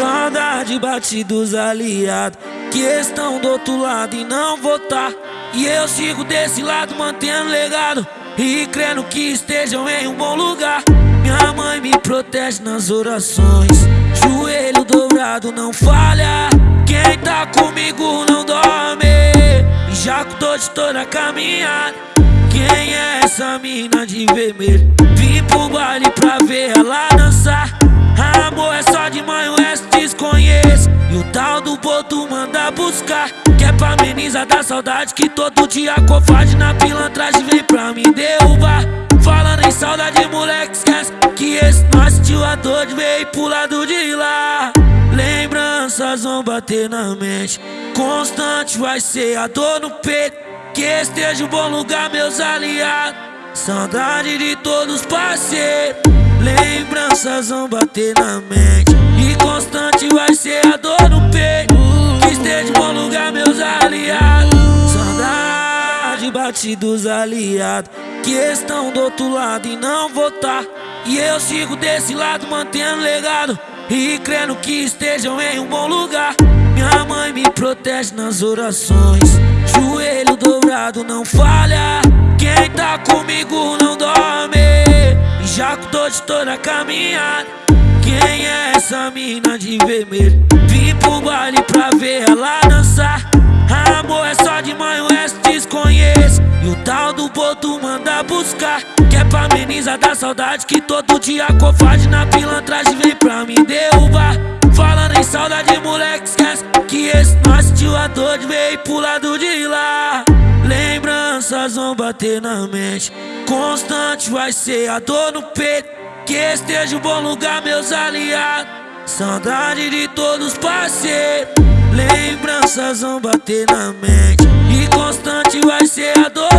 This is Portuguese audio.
Saudade bate dos aliados que estão do outro lado e não votar. E eu sigo desse lado mantendo legado e crendo que estejam em um bom lugar. Minha mãe me protege nas orações, joelho dobrado não falha. Quem tá comigo não dorme, e já cuidou de toda a caminhada. Quem é essa mina de vermelho? Vim pro baile pra ver ela dançar. E o tal do boto manda buscar. Que é pra amenizar da saudade que todo dia covarde na pilantragem vem pra me derrubar. Falando em saudade, moleque, esquece que esse nosso tio a dor veio pro lado de lá. Lembranças vão bater na mente. Constante vai ser a dor no peito. Que esteja um bom lugar, meus aliados. Saudade de todos parceiros. Lembranças vão bater na mente. E constante vai ser a dor no peito. Que esteja um bom lugar, meus aliados. Saudade bate dos aliados. Que estão do outro lado e não votar. E eu sigo desse lado mantendo legado. E crendo que estejam em um bom lugar. Minha mãe me protege nas orações. Joelho dobrado não falha. Quem tá comigo não dorme. E já cuidou de toda a caminhada. Quem é essa mina de vermelho? Vim pro baile pra ver ela dançar. Amor é só de o resto desconheço. E o tal do boto manda buscar. Que é pra amenizar da saudade que todo dia covarde na pilantragem vem pra me derrubar. Falando em saudade, moleque, esquece que esse nosso tio a dor veio pro lado de lá. Lembranças vão bater na mente. Constante vai ser a dor no peito que esteja um bom lugar, meus aliados. Saudade de todos parceiros. Lembranças vão bater na mente. E constante vai ser a dor.